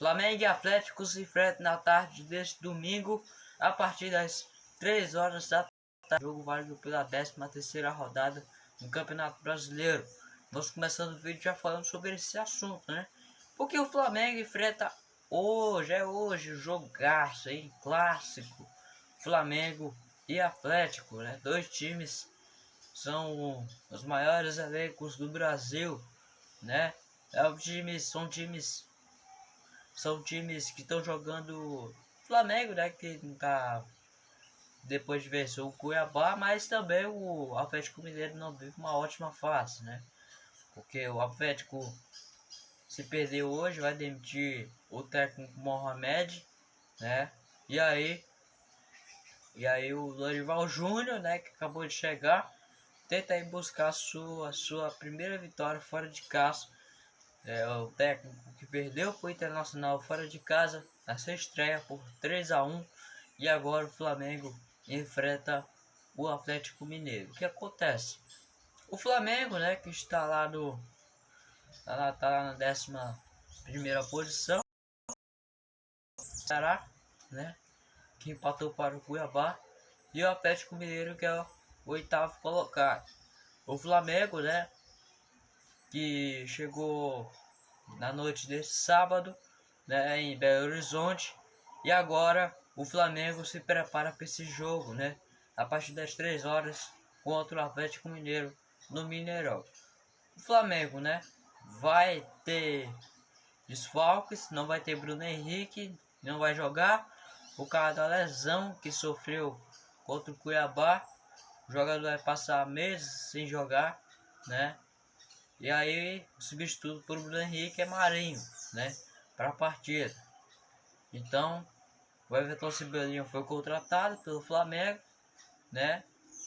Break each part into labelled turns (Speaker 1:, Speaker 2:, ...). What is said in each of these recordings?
Speaker 1: Flamengo e Atlético se enfrentam na tarde deste domingo, a partir das 3 horas da tarde. Jogo válido pela 13 terceira rodada no Campeonato Brasileiro. Nós começando o vídeo já falando sobre esse assunto, né? Porque o Flamengo enfrenta hoje, é hoje, jogaço, hein? Clássico. Flamengo e Atlético, né? Dois times são os maiores elencos do Brasil, né? É um time, são times são times que estão jogando Flamengo, né, que não tá depois de vencer o Cuiabá, mas também o Atlético Mineiro não vive uma ótima fase, né? Porque o Atlético se perder hoje vai demitir o técnico Mohamed, né? E aí e aí o Lorival Júnior, né, que acabou de chegar, tenta ir buscar a sua, a sua primeira vitória fora de casa. É o técnico que perdeu para o Internacional fora de casa na sua estreia por 3 a 1 e agora o Flamengo enfrenta o Atlético Mineiro. O que acontece? O Flamengo, né, que está lá no tá lá, tá lá na décima primeira posição, será, né, que empatou para o Cuiabá e o Atlético Mineiro que é o oitavo colocado. O Flamengo, né? Que chegou na noite desse sábado, né? Em Belo Horizonte. E agora o Flamengo se prepara para esse jogo, né? A partir das 3 horas contra o Atlético Mineiro no Mineirão. O Flamengo, né? Vai ter desfalques, não vai ter Bruno Henrique, não vai jogar. O cara da lesão que sofreu contra o Cuiabá o jogador vai passar meses sem jogar, né? E aí o substituto por Bruno Henrique é Marinho, né? Para a partida. Então, o Everton Cebolinha foi contratado pelo Flamengo, né?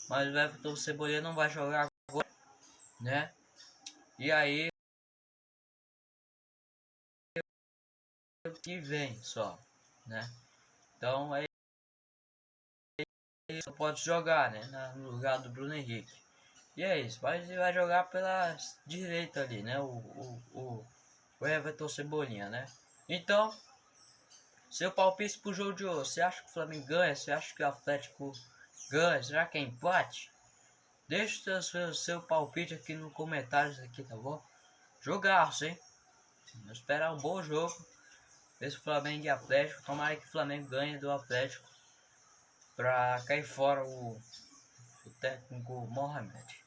Speaker 1: Mas o Everton Cebolinha não vai jogar agora, né? E aí que vem só, né? Então é só pode jogar, né? No lugar do Bruno Henrique. E é isso, mas ele vai jogar pela direita ali, né? O, o, o, o Everton Cebolinha, né? Então, seu palpite pro jogo de hoje. Você acha que o Flamengo ganha? Você acha que o Atlético ganha? Será que é empate? Deixe o seu, seu palpite aqui no comentários aqui, tá bom? Jogaço, hein? Vamos esperar um bom jogo. Esse Flamengo e Atlético. Tomara que o Flamengo ganhe do Atlético para cair fora o, o técnico Mohamed,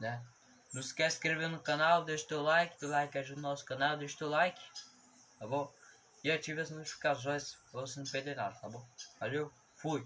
Speaker 1: né? Não esquece de inscrever no canal, deixa teu like, teu like ajuda o nosso canal, deixa teu like, tá bom? E ative as notificações para você não perder nada, tá bom? Valeu, fui!